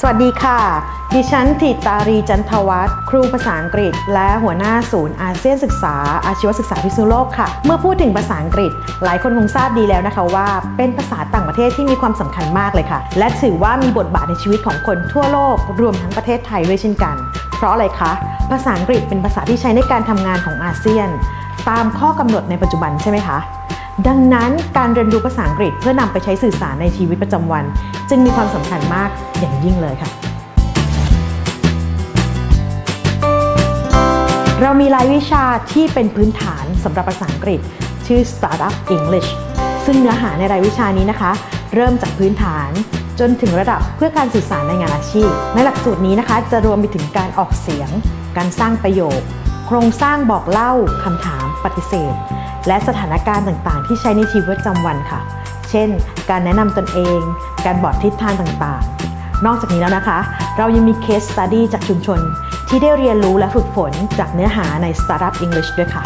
สวัสดีค่ะ ดิฉันถิตารีจันทวัฒน์ครูภาษาอังกฤษ และหัวหน้าศูนย์อาเซียนศึกษา อาชีวศึกษาพิษณุโลกค่ะ เมื่อพูดถึงภาษาอังกฤษ หลายคนคงทราบดีแล้วนะคะว่า เป็นภาษาต่างประเทศที่มีความสำคัญมากเลยค่ะ และถือว่ามีบทบาทในชีวิตของคนทั่วโลก รวมทั้งประเทศไทยด้วยเช่นกัน เพราะอะไรคะ ภาษาอังกฤษเป็นภาษาที่ใช้ในการทำงานของอาเซียน ตามข้อกำหนดในปัจจุบันใช่ไหมคะดังนั้นการเรียนรู้ภาษาอังกฤษเพื่อนำไปใช้สื่อสารในชีวิตประจำวัน จึงมีความสำคัญมากอย่างยิ่งเลยค่ะ เรามีรายวิชาที่เป็นพื้นฐานสำหรับภาษาอังกฤษ ชื่อ Startup English ซึ่งเนื้อหาในรายวิชานี้นะคะ เริ่มจากพื้นฐานจนถึงระดับเพื่อการสื่อสารในงานอาชีพ ในหลักสูตรนี้นะคะ จะรวมไปถึงการออกเสียง การสร้างประโยค โครงสร้างบอกเล่าคำถามปฏิเสธ และสถานการณ์ต่างๆ ที่ใช้ในชีวิตประจำวันค่ะ เช่น การแนะนำตนเอง การบอกทิศทางต่างๆ นอกจากนี้แล้วนะคะ เรายังมี case study จากชุมชน ที่ได้เรียนรู้และฝึกฝนจากเนื้อหาใน Startup English ด้วยค่ะ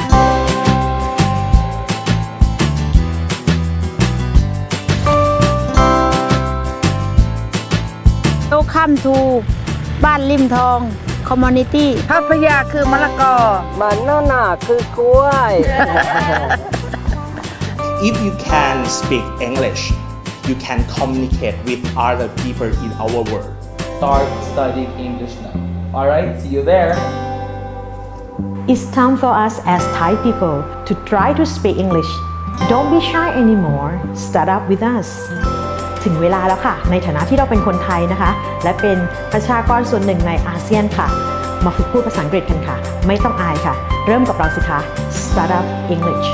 Welcome to บ้านริมทอง community papaya คือมะละกอ banana คือกล้วย if you can speak English, you can communicate with other people in our world. start studying English now. Alright, see you there. It's time for us as Thai people to try to speak English. Don't be shy anymore. Start up with us. ถึงเวลาแล้วค่ะ ในฐานะที่เราเป็นคนไทยนะคะ และเป็นประชากรส่วนหนึ่งในอาเซียนค่ะ มาฝึกพูดภาษาอังกฤษกันค่ะ ไม่ต้องอายค่ะ เริ่มกับเราสิคะ Start up English